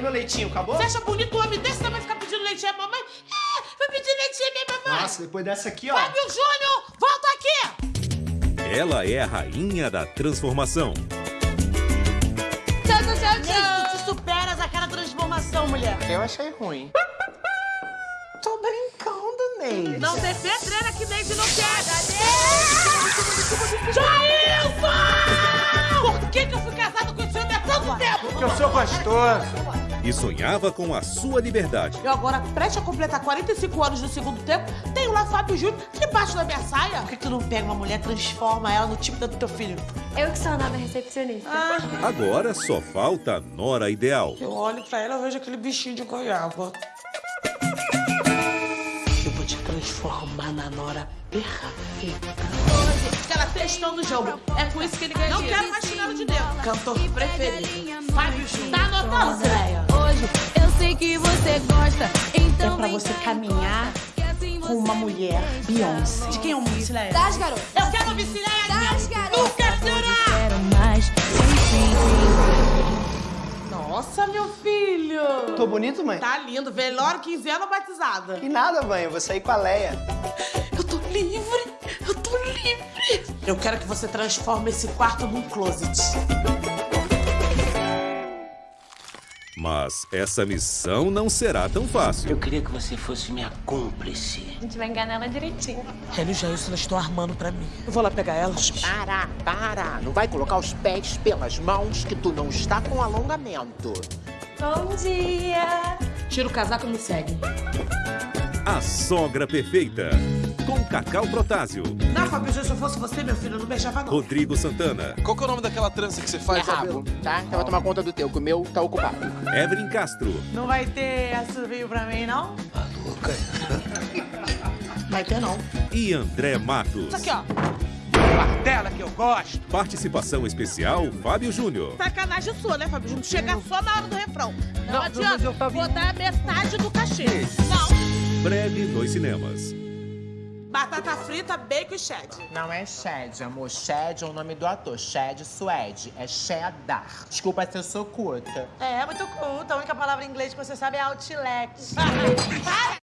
meu leitinho, acabou? Você acha bonito um homem desse também ficar pedindo leitinho à mamãe? É, vai pedir leitinho à minha mamãe. Nossa, depois dessa aqui, ó. Fábio Júnior, volta aqui! Ela é a rainha da transformação. Tchau, tchau, tchau, tchau. Tu te superas aquela transformação, mulher. Eu achei ruim. Tô brincando, Ney. Não tem pedreira que nem não quer. Jailson! Por que, que eu fui casado com esse homem há tanto tempo? Porque eu sou gostoso. E sonhava com a sua liberdade. Eu agora, prestes a completar 45 anos no segundo tempo, tenho lá Fábio Júnior debaixo da minha saia. Por que tu não pega uma mulher e transforma ela no tipo do teu filho? Eu que sou a nova recepcionista. Ah, Agora só falta a nora ideal. eu olho pra ela e vejo aquele bichinho de goiaba. Eu vou te transformar na nora perfeita. Ela testando o jogo. É com isso que ele ganha Não quero mais chinelo de dentro. Cantor preferido. Fábio Júnior. Gosta, então É pra você caminhar assim com uma mulher Beyoncé. De quem é o Missileia? Das garotas. Eu quero Cileia Das garotas. Nunca será! quero mais. Nossa, meu filho! Tô bonito, mãe? Tá lindo. Velório, 15 anos, batizada. Que nada, mãe. Eu vou sair com a Leia. Eu tô livre! Eu tô livre! Eu quero que você transforme esse quarto num closet. Mas essa missão não será tão fácil. Eu queria que você fosse minha cúmplice. A gente vai enganar ela direitinho. Ela e o Jailson estão armando pra mim. Eu vou lá pegar elas. Para, para. Não vai colocar os pés pelas mãos que tu não está com alongamento. Bom dia. Tira o casaco e me segue. A sogra perfeita. Com Cacau Protásio, Não, Fábio, se eu fosse você, meu filho, eu não beijava não. Rodrigo Santana, Qual que é o nome daquela trança que você É faz, rabo, tá? Então eu vou tomar conta do teu, que o meu tá ocupado. Evelyn Castro, Não vai ter assobio pra mim, não? Maluca. Vai ter, não. e André Matos. Isso aqui, ó. Martela que eu gosto. Participação especial Fábio Júnior. Sacanagem sua, né, Fábio? Júnior? Chega só na hora do refrão. Não, Não, adianta. mas eu tava- Vou dar metade do cachê. Não. Breve nos cinemas. Batata frita, bacon e cheddar. Não é Shed, amor. Shed é o nome do ator. Shed Suede. É cheddar. Desculpa se eu sou curta. É, muito culta. A única palavra em inglês que você sabe é outlet. Para!